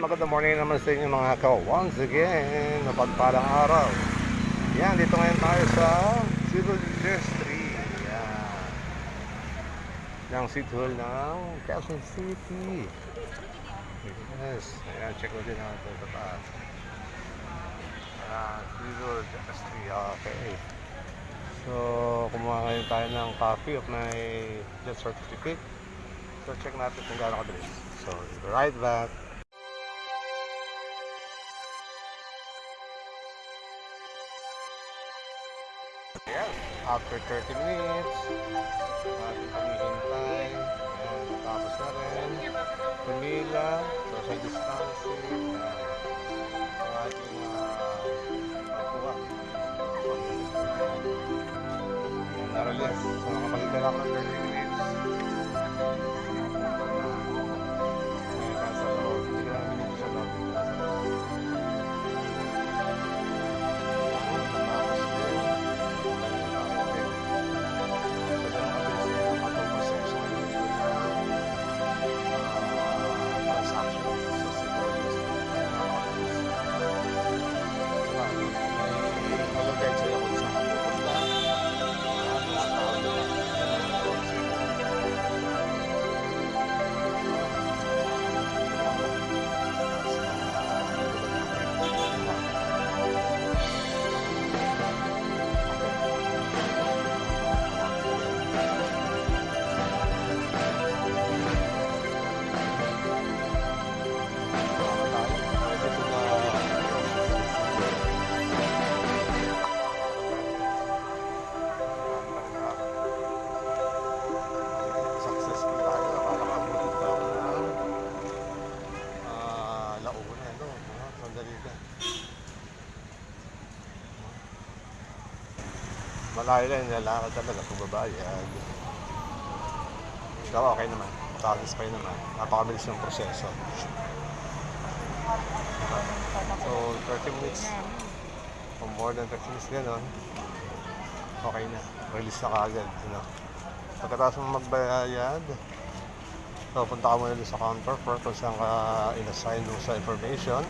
Magandang morning naman sa inyo mga ka. Once again, mapagpalang araw. Yan, dito ngayon tayo sa Civil Industry. Yan. Yung City Hall ng Quezon City. Yes. Ayan, check mo din natin sa taas. Ayan, Civil Industry. Okay. So, kumuha ngayon tayo ng copy of my death certificate. So, check natin kung gaano kabilis. So, right back. Yes, after 30 minutes, natin paghihintay. Ayan, tapos na rin. Pumila, social distancing. Ang ating uh, makuha. Ayan, naralas. Nakapalitan ako ng Malayo lang, nilalakad talaga kung babayad. Ikaw okay naman. Satisfy naman. Napakabilis ng proseso. So, 30 minutes o more than 30 minutes gano'n, okay na. Release na kaagad. You know? Pagkatapos mo magbayad, so, punta ka muna sa counter for kung saan ka in-assign doon sa information.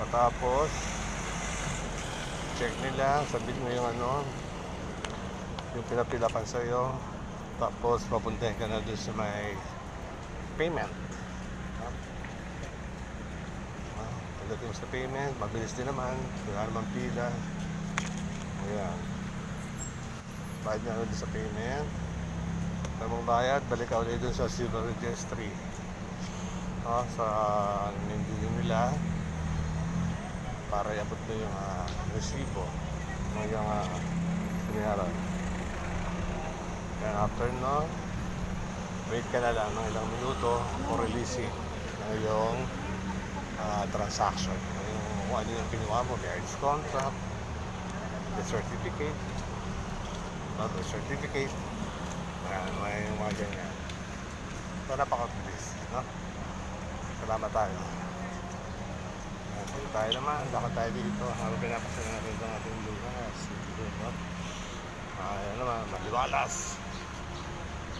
Pagkatapos, check nila, sabihin mo yung ano, yung pinapilapan sa'yo. Tapos, papuntahin ka na doon sa may payment. Ah, Pagdating mo sa payment, mabilis din naman. Wala naman pila. Ayan. Bayad na doon sa payment. Pag mong bayad, balik ka ulit doon sa civil registry. Ah, sa nindigan nila para iabot mo yung uh, resibo ng yung uh, binayaran. Then after no, wait ka na lang ng ilang minuto for releasing ng iyong ah, transaction. Yung kung ano yung kinuha mo, marriage contract, the certificate, not the certificate, Ayan, may mga ganyan. So, napakabilis, no? Salamat tayo. Ayan, dito tayo naman, lakad tayo dito. Habang pinapasan natin itong ating lugas. Dito? Ayan naman, maliwalas.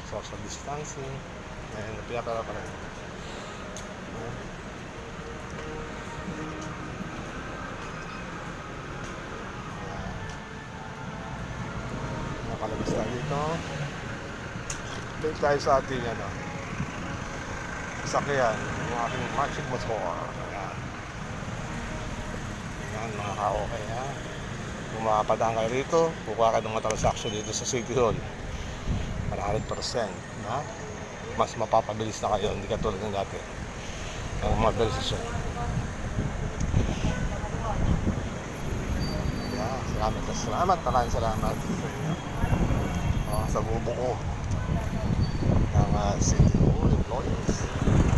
Social distancing. Ayan, pinapala pa. Ayan. Nakalabas tayo dito. Balik tayo sa ating ano, sakyan, yung aking magic motor. Ayan. Mga ka-okay ha. Kung makapadaan kayo rito, kukuha ka ng mga transaction dito sa City Hall. 100%. Na? Mas mapapabilis na kayo, hindi katulad ng dati. Ang mabilis siya. Yeah, salamat na salamat. Maraming salamat. Oh, sa bubuo ng uh, City Hall employees.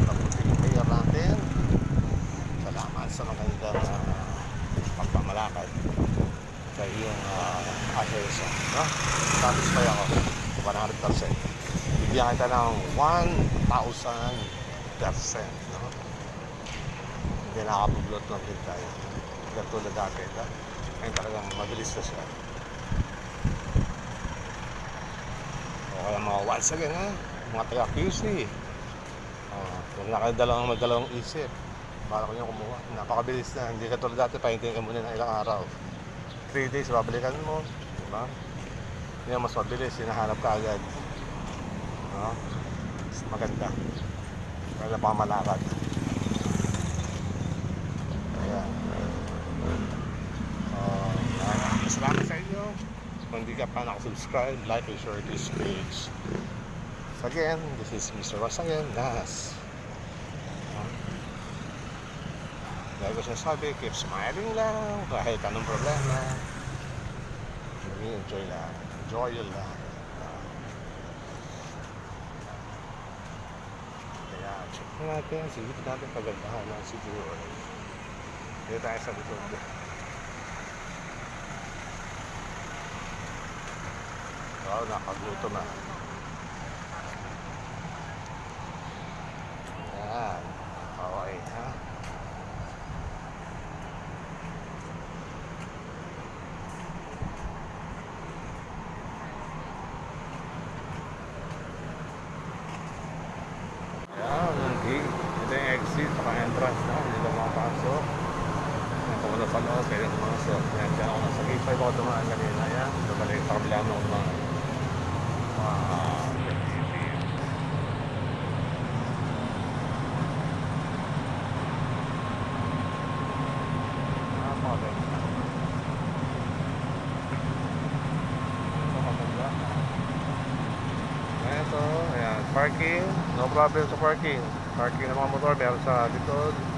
At ang mayor natin. Salamat sa magandang uh, pagpamalakad sa iyong uh, asensya. No? Satisfy ako. 100%. Bibigyan kita ng 1,000%. No? Hindi nakabuglot ng din tayo. Katulad dati. No? Ngayon talagang mabilis na siya. O kaya mga once again ha. Mga taga QC. Oh, Kung nakadalawang magdalawang isip, bala ko yung kumuha. Napakabilis na. Hindi ka tulad dati, pahintingin ka muna ng ilang araw. 3 days, babalikan mo. Diba? Yan mas mabilis, hinahanap ka agad. No? Mas maganda. Kaya na pamamalakad. Ayan. Uh, salamat sa inyo. Kung hindi ka pa nakasubscribe, like and share this page. So again, this is Mr. Ross again, Nas. Dahil ko sinasabi, keep smiling lang kahit anong problema. Enjoy lang. Enjoy your life. Kaya check na natin, silip natin pagandahan ng siguro. Dito tayo sa likod. Wow, nakagutom na. Yan. Okay, ha? Yan, yung gate. Ito yung exit, saka entrance na. Hindi ka makapasok. Yan, kung wala sa loob, pwede pumasok. Yan, dyan ako nasa gate 5 ako dumaan kanina. Yan, babalik sa kabila mo mga mga parking, no problem sa parking. Parking ng mga motor, meron sa likod.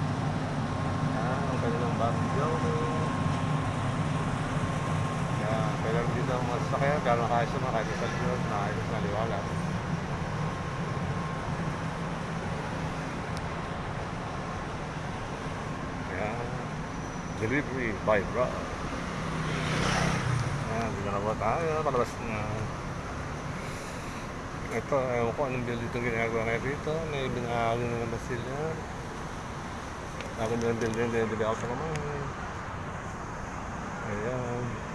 Barrio. Ayan, pwede rin dito ang mga sasakyan, kahit sa mga kahit sa likod, nakakit sa liwalag. Ayan, delivery by road. Ayan, dito na po tayo, palabas na. Ito, ewan ko anong building itong ginagawa ngayon dito. May binago na naman sila. Akin lang din din din din ako naman. Ayan.